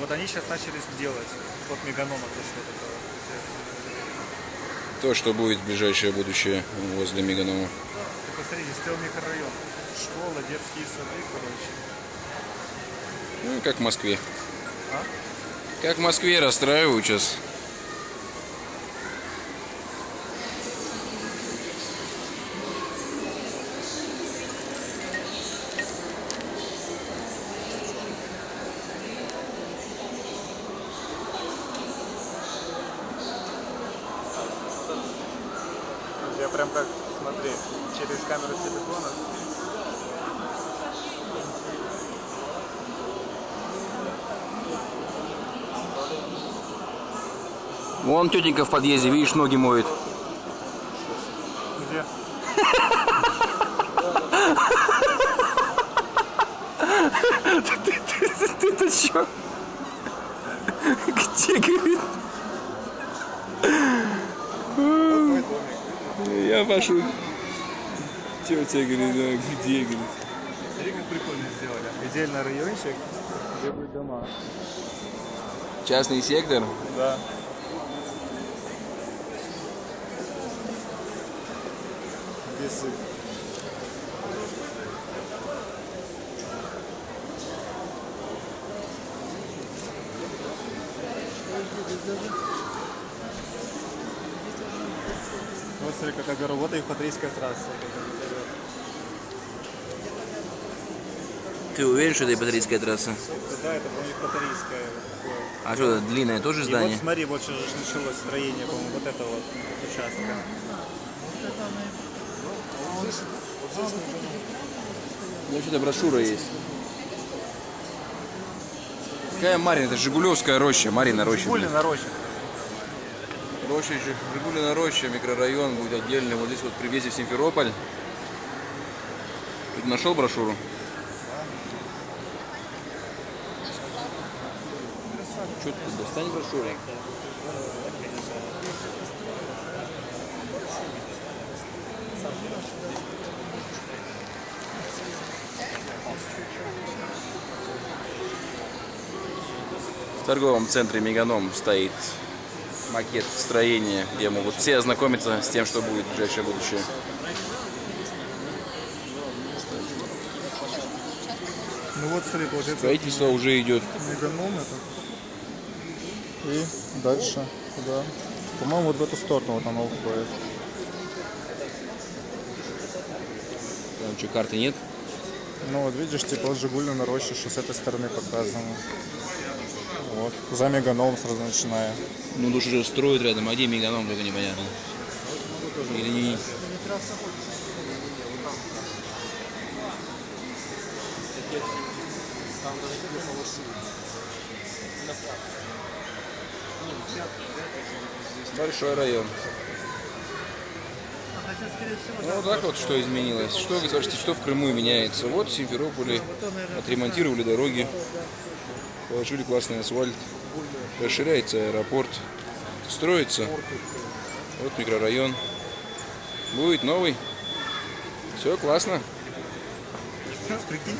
Вот они сейчас начали делать. Вот Меганома то, что это. То, что будет в ближайшее будущее возле Меганома. Ты посмотрите, стоял микрорайон. Школа, детские сады, короче. Ну, как в Москве. А? Как в Москве расстраивают сейчас. Я прям как, смотри, через камеру телефона. Вон тетенька в подъезде, видишь, ноги моет. Где? Ты-то чё? Где, говорит? Мой пошел. Тетя говорит, «А где, говорит. Смотри, как прикольно сделали. Отдельно райончик, где будут дома. Частный сектор. Да. Весы. Вот смотри, как огород. Вот и Патрийская трасса. Ты уверен, что это Патрийская трасса? Да, это, по-моему, Патрийская. А что, это длинное тоже И здание? вот смотри, вот сейчас же началось строение, по-моему, вот этого вот участка. Вообще-то брошюра есть. Какая Марина? Это Жигулевская роща. Марина роща. блин. Гулина роща. Роща. Жигулина роща, микрорайон будет отдельный. Вот здесь вот при въезде в Симферополь. Ты нашел брошюру? Что ты достань брошюру? В торговом центре Меганом стоит макет строения, где могут все ознакомиться с тем, что будет в ближайшее будущее. Ну вот, смотри, получается, Строительство уже идет. меганом это. И дальше куда? По-моему, вот в эту сторону вот оно уходит. Там что, карты нет? Ну вот видишь, типа вот Жигулина роща, что с этой стороны показано. Вот. За меганом сразу начиная. Ну, душ уже строят рядом, а где Меганом, только непонятно. Или не... Большой район. Ну, вот так вот что изменилось. Что, вы скажете, что в Крыму меняется? Вот в Симферополе отремонтировали дороги, положили классный асфальт, расширяется аэропорт, строится. Вот микрорайон. Будет новый. Все классно. Прикинь,